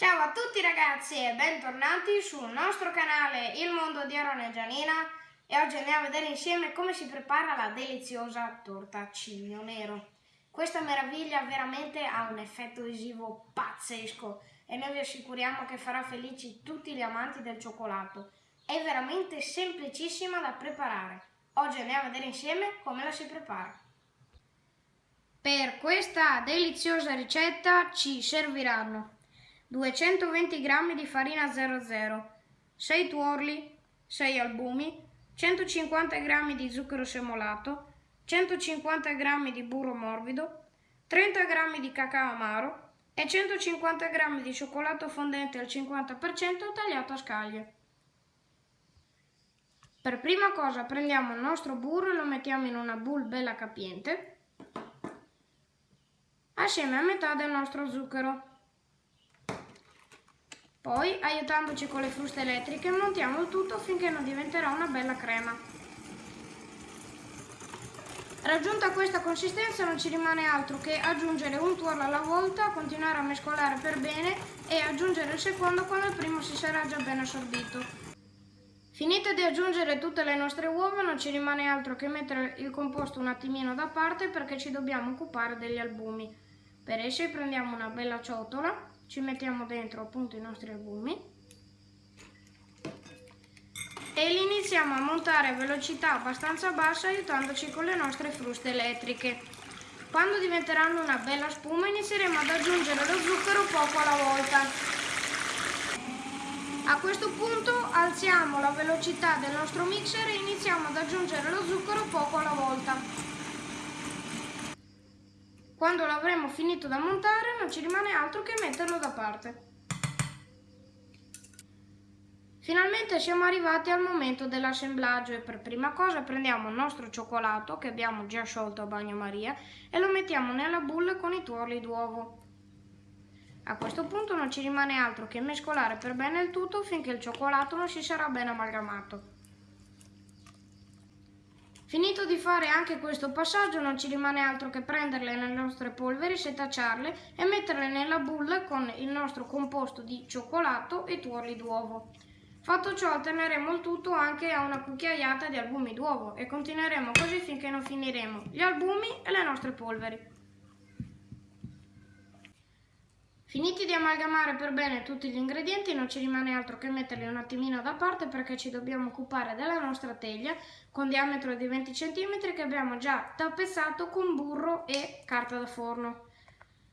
Ciao a tutti ragazzi e bentornati sul nostro canale Il Mondo di Aaron e Gianina e oggi andiamo a vedere insieme come si prepara la deliziosa torta cigno nero. Questa meraviglia veramente ha un effetto visivo pazzesco e noi vi assicuriamo che farà felici tutti gli amanti del cioccolato. È veramente semplicissima da preparare. Oggi andiamo a vedere insieme come la si prepara. Per questa deliziosa ricetta ci serviranno 220 g di farina 00, 6 tuorli, 6 albumi, 150 g di zucchero semolato, 150 g di burro morbido, 30 g di cacao amaro e 150 g di cioccolato fondente al 50% tagliato a scaglie. Per prima cosa prendiamo il nostro burro e lo mettiamo in una bowl bella capiente assieme a metà del nostro zucchero. Poi, aiutandoci con le fruste elettriche, montiamo il tutto finché non diventerà una bella crema. Raggiunta questa consistenza non ci rimane altro che aggiungere un tuorlo alla volta, continuare a mescolare per bene e aggiungere il secondo quando il primo si sarà già ben assorbito. Finite di aggiungere tutte le nostre uova non ci rimane altro che mettere il composto un attimino da parte perché ci dobbiamo occupare degli albumi. Per essi prendiamo una bella ciotola ci mettiamo dentro appunto i nostri albumi e li iniziamo a montare a velocità abbastanza bassa aiutandoci con le nostre fruste elettriche. Quando diventeranno una bella spuma inizieremo ad aggiungere lo zucchero poco alla volta. A questo punto alziamo la velocità del nostro mixer e iniziamo ad aggiungere lo zucchero poco alla volta. Quando l'avremo finito da montare non ci rimane altro che metterlo da parte. Finalmente siamo arrivati al momento dell'assemblaggio e per prima cosa prendiamo il nostro cioccolato che abbiamo già sciolto a bagnomaria e lo mettiamo nella bolla con i tuorli d'uovo. A questo punto non ci rimane altro che mescolare per bene il tutto finché il cioccolato non si sarà ben amalgamato. Finito di fare anche questo passaggio non ci rimane altro che prenderle le nostre polveri, setacciarle e metterle nella bolla con il nostro composto di cioccolato e tuorli d'uovo. Fatto ciò alterneremo il tutto anche a una cucchiaiata di albumi d'uovo e continueremo così finché non finiremo gli albumi e le nostre polveri. Finiti di amalgamare per bene tutti gli ingredienti non ci rimane altro che metterli un attimino da parte perché ci dobbiamo occupare della nostra teglia con diametro di 20 cm che abbiamo già tappezzato con burro e carta da forno.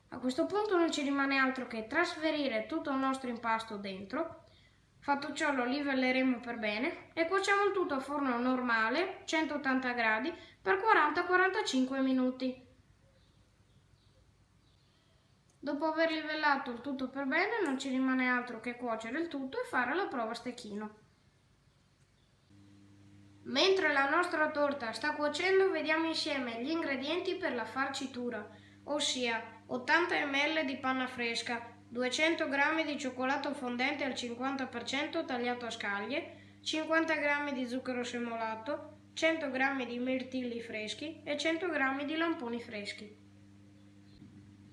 A questo punto non ci rimane altro che trasferire tutto il nostro impasto dentro. Fatto ciò lo livelleremo per bene e cuociamo il tutto a forno normale 180 gradi per 40-45 minuti. Dopo aver livellato il tutto per bene non ci rimane altro che cuocere il tutto e fare la prova a stecchino. Mentre la nostra torta sta cuocendo vediamo insieme gli ingredienti per la farcitura, ossia 80 ml di panna fresca, 200 g di cioccolato fondente al 50% tagliato a scaglie, 50 g di zucchero semolato, 100 g di mirtilli freschi e 100 g di lamponi freschi.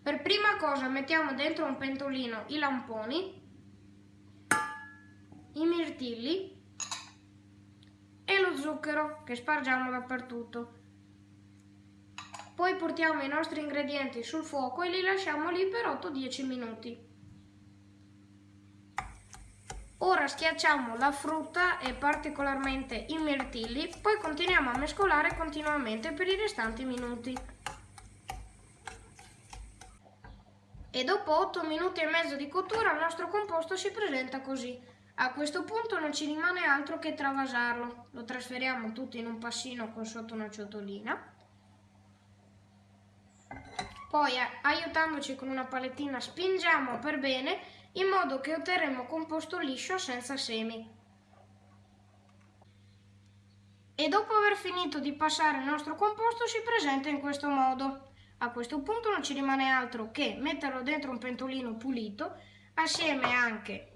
Per prima cosa mettiamo dentro un pentolino i lamponi, i mirtilli e lo zucchero che spargiamo dappertutto. Poi portiamo i nostri ingredienti sul fuoco e li lasciamo lì per 8-10 minuti. Ora schiacciamo la frutta e particolarmente i mirtilli, poi continuiamo a mescolare continuamente per i restanti minuti. E dopo 8 minuti e mezzo di cottura il nostro composto si presenta così. A questo punto non ci rimane altro che travasarlo. Lo trasferiamo tutto in un passino con sotto una ciotolina. Poi aiutandoci con una palettina spingiamo per bene in modo che otterremo composto liscio senza semi. E dopo aver finito di passare il nostro composto si presenta in questo modo. A questo punto non ci rimane altro che metterlo dentro un pentolino pulito assieme anche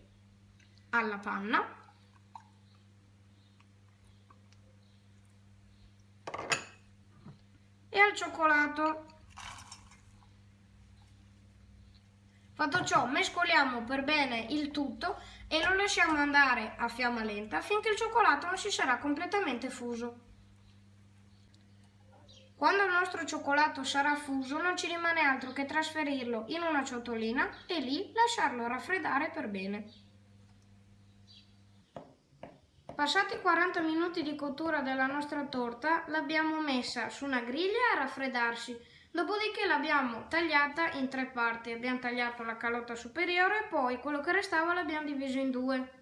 alla panna e al cioccolato. Fatto ciò, mescoliamo per bene il tutto e lo lasciamo andare a fiamma lenta finché il cioccolato non si sarà completamente fuso. Quando il nostro cioccolato sarà fuso non ci rimane altro che trasferirlo in una ciotolina e lì lasciarlo raffreddare per bene. Passati 40 minuti di cottura della nostra torta l'abbiamo messa su una griglia a raffreddarsi, dopodiché l'abbiamo tagliata in tre parti, abbiamo tagliato la calotta superiore e poi quello che restava l'abbiamo diviso in due.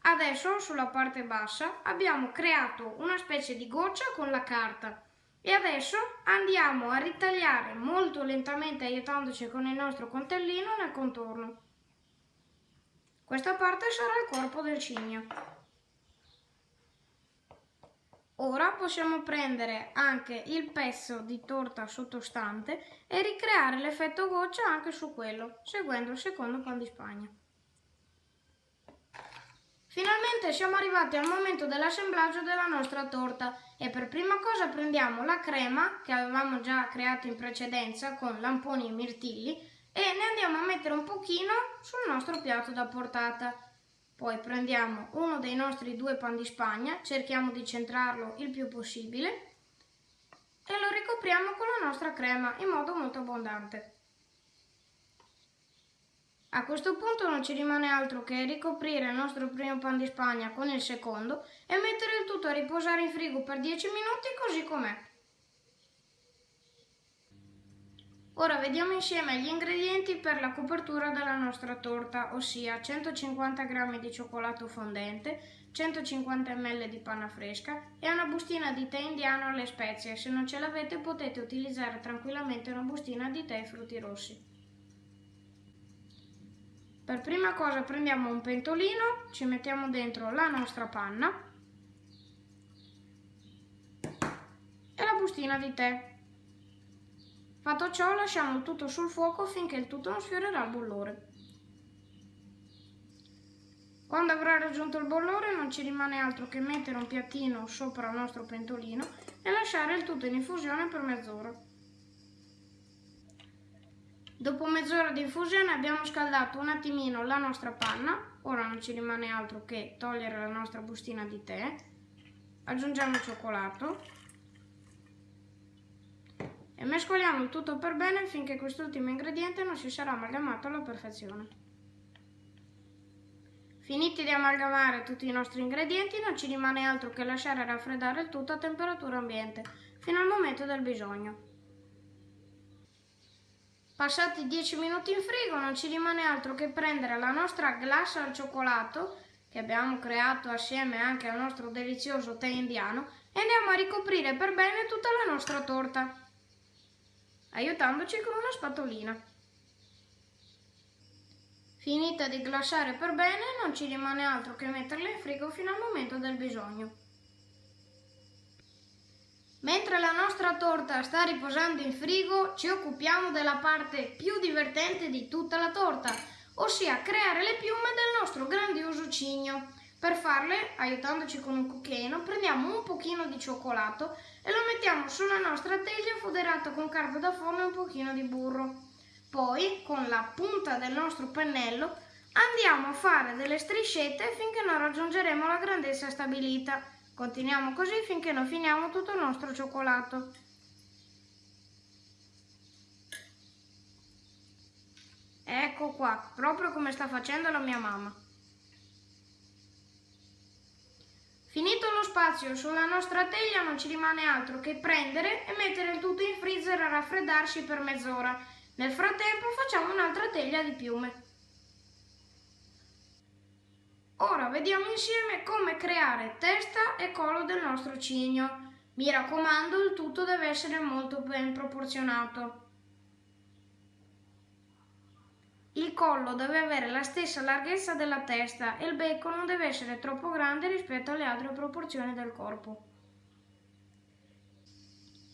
Adesso sulla parte bassa abbiamo creato una specie di goccia con la carta e adesso andiamo a ritagliare molto lentamente aiutandoci con il nostro coltellino nel contorno. Questa parte sarà il corpo del cigno. Ora possiamo prendere anche il pezzo di torta sottostante e ricreare l'effetto goccia anche su quello, seguendo il secondo pan di spagna. Finalmente siamo arrivati al momento dell'assemblaggio della nostra torta e per prima cosa prendiamo la crema che avevamo già creato in precedenza con lamponi e mirtilli e ne andiamo a mettere un pochino sul nostro piatto da portata. Poi prendiamo uno dei nostri due pan di spagna, cerchiamo di centrarlo il più possibile e lo ricopriamo con la nostra crema in modo molto abbondante. A questo punto non ci rimane altro che ricoprire il nostro primo pan di spagna con il secondo e mettere il tutto a riposare in frigo per 10 minuti così com'è. Ora vediamo insieme gli ingredienti per la copertura della nostra torta, ossia 150 g di cioccolato fondente, 150 ml di panna fresca e una bustina di tè indiano alle spezie. Se non ce l'avete potete utilizzare tranquillamente una bustina di tè e frutti rossi. Per prima cosa prendiamo un pentolino, ci mettiamo dentro la nostra panna e la bustina di tè. Fatto ciò lasciamo tutto sul fuoco finché il tutto non sfiorerà il bollore. Quando avrà raggiunto il bollore non ci rimane altro che mettere un piattino sopra il nostro pentolino e lasciare il tutto in infusione per mezz'ora. Dopo mezz'ora di infusione abbiamo scaldato un attimino la nostra panna, ora non ci rimane altro che togliere la nostra bustina di tè, aggiungiamo il cioccolato e mescoliamo tutto per bene finché quest'ultimo ingrediente non si sarà amalgamato alla perfezione. Finiti di amalgamare tutti i nostri ingredienti non ci rimane altro che lasciare raffreddare il tutto a temperatura ambiente fino al momento del bisogno. Passati 10 minuti in frigo non ci rimane altro che prendere la nostra glassa al cioccolato, che abbiamo creato assieme anche al nostro delizioso tè indiano, e andiamo a ricoprire per bene tutta la nostra torta, aiutandoci con una spatolina. Finita di glassare per bene, non ci rimane altro che metterla in frigo fino al momento del bisogno. Mentre la nostra torta sta riposando in frigo, ci occupiamo della parte più divertente di tutta la torta, ossia creare le piume del nostro grandioso cigno. Per farle, aiutandoci con un cucchiaino, prendiamo un pochino di cioccolato e lo mettiamo sulla nostra teglia foderata con carta da forno e un pochino di burro. Poi, con la punta del nostro pennello, andiamo a fare delle striscette finché non raggiungeremo la grandezza stabilita. Continuiamo così finché non finiamo tutto il nostro cioccolato. Ecco qua, proprio come sta facendo la mia mamma. Finito lo spazio sulla nostra teglia non ci rimane altro che prendere e mettere il tutto in freezer a raffreddarsi per mezz'ora. Nel frattempo facciamo un'altra teglia di piume. Ora vediamo insieme come creare testa e collo del nostro cigno. Mi raccomando, il tutto deve essere molto ben proporzionato. Il collo deve avere la stessa larghezza della testa e il becco non deve essere troppo grande rispetto alle altre proporzioni del corpo.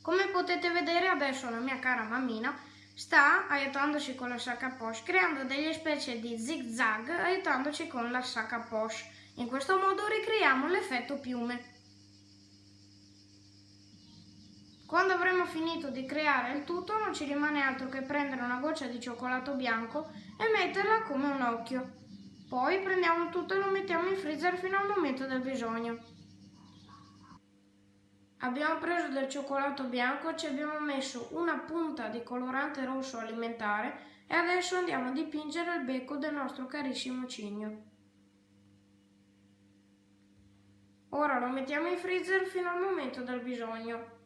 Come potete vedere adesso la mia cara mammina sta aiutandoci con la sacca poche, creando delle specie di zig zag aiutandoci con la sacca poche. In questo modo ricreiamo l'effetto piume. Quando avremo finito di creare il tutto non ci rimane altro che prendere una goccia di cioccolato bianco e metterla come un occhio. Poi prendiamo tutto e lo mettiamo in freezer fino al momento del bisogno. Abbiamo preso del cioccolato bianco, ci abbiamo messo una punta di colorante rosso alimentare e adesso andiamo a dipingere il becco del nostro carissimo cigno. Ora lo mettiamo in freezer fino al momento del bisogno.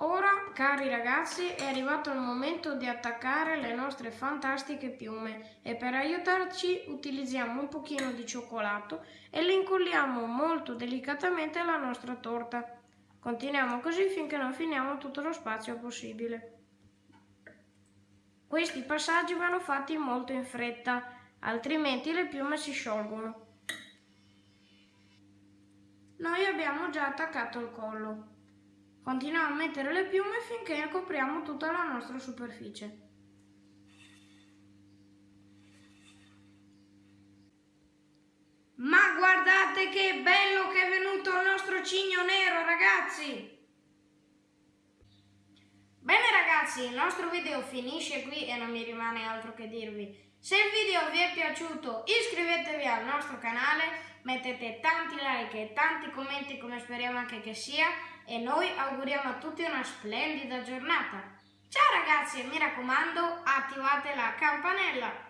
Ora, cari ragazzi, è arrivato il momento di attaccare le nostre fantastiche piume e per aiutarci utilizziamo un pochino di cioccolato e le incolliamo molto delicatamente alla nostra torta. Continuiamo così finché non finiamo tutto lo spazio possibile. Questi passaggi vanno fatti molto in fretta, altrimenti le piume si sciolgono. Noi abbiamo già attaccato il collo. Continuiamo a mettere le piume finché copriamo tutta la nostra superficie. Ma guardate che bello che è venuto il nostro cigno nero, ragazzi! Bene ragazzi, il nostro video finisce qui e non mi rimane altro che dirvi. Se il video vi è piaciuto iscrivetevi al nostro canale, mettete tanti like e tanti commenti come speriamo anche che sia e noi auguriamo a tutti una splendida giornata. Ciao ragazzi e mi raccomando attivate la campanella!